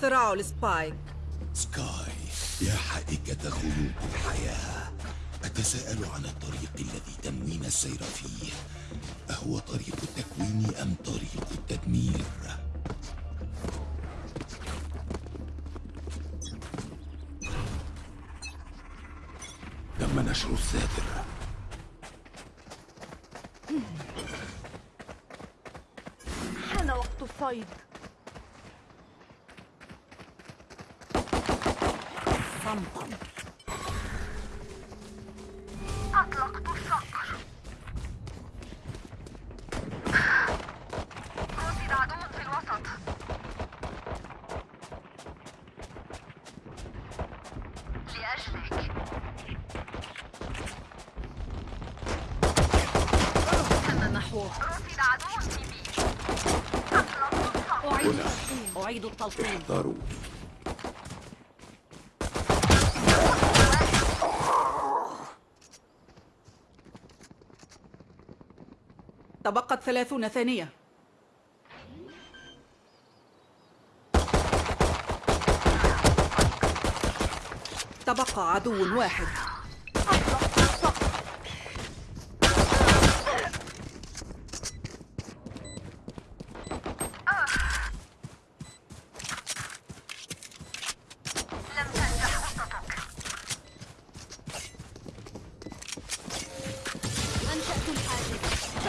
اختراع السبايك سكاي يا حائكة خيوط الحياة. أتساءل عن الطريق الذي تنوين السير فيه. أهو طريق التكوين أم طريق التدمير؟ تم نشر الساتر حان وقت الصيد. صمتا أطلقت الصقر رصد عدو في الوسط لأجلك عدو في بي أعيد التلقيم. أعيد تبقت ثلاثون ثانية. تبقى عدو واحد.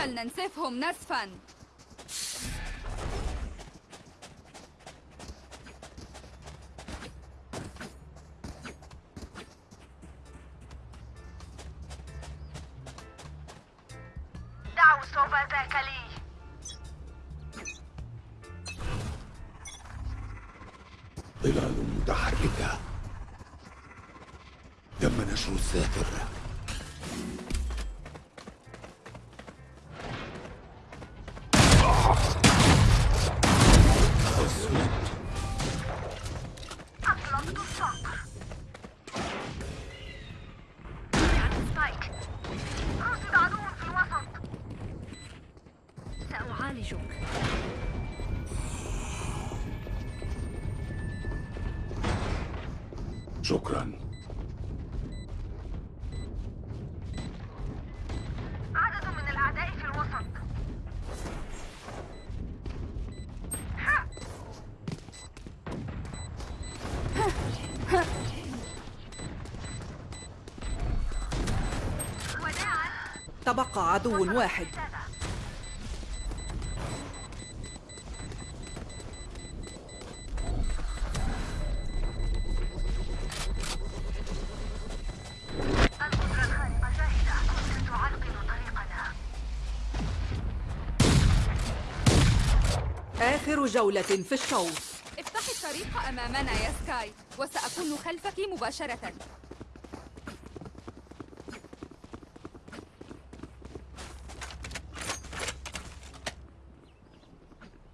فلننسفهم نسفا. دعوا صوب ذاك لي. ظلال متحركة. تم نشر الساتر سأعالجك شكرا. عدد من الأعداء في الوسط. وداعا تبقى عدو واحد. آخر جولة في الشوط. افتحي الطريق أمامنا يا سكاي وسأكون خلفك مباشرة.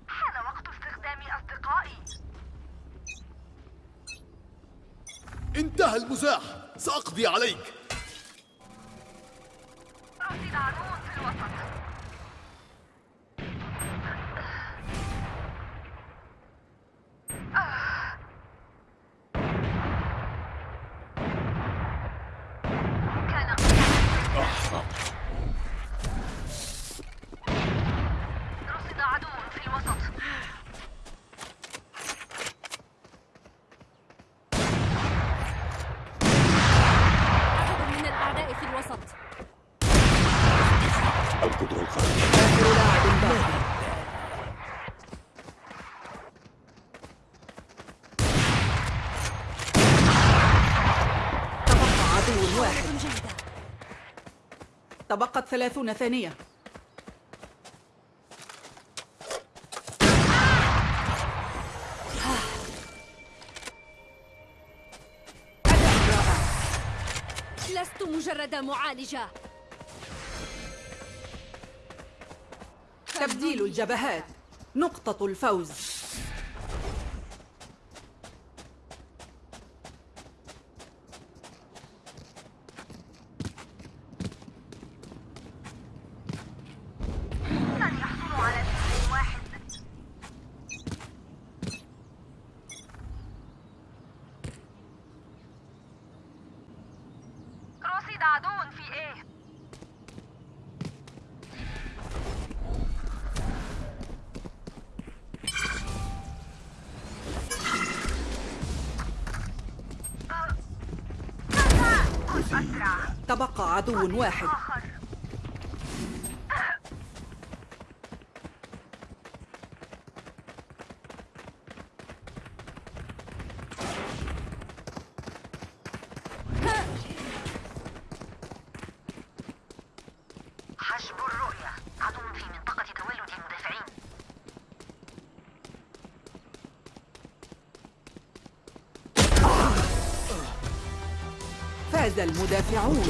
حان وقت استخدام أصدقائي. انتهى المزاح سأقضي عليك. رصد عدو في الوسط كان رصد عدو في الوسط عدد من الأعداء في الوسط القدرة الخارقة آخر لاعب باقي تبقى عدو واحد. تبقت ثلاثون ثانية. لست مجرد معالجة. تبديل الجبهات. نقطة الفوز. المنفذين تبقى عدو واحد. فاز المدافعون.